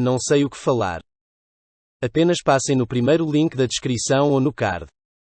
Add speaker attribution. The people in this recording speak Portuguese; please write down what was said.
Speaker 1: Não sei o que falar. Apenas passem no primeiro link da descrição ou no card.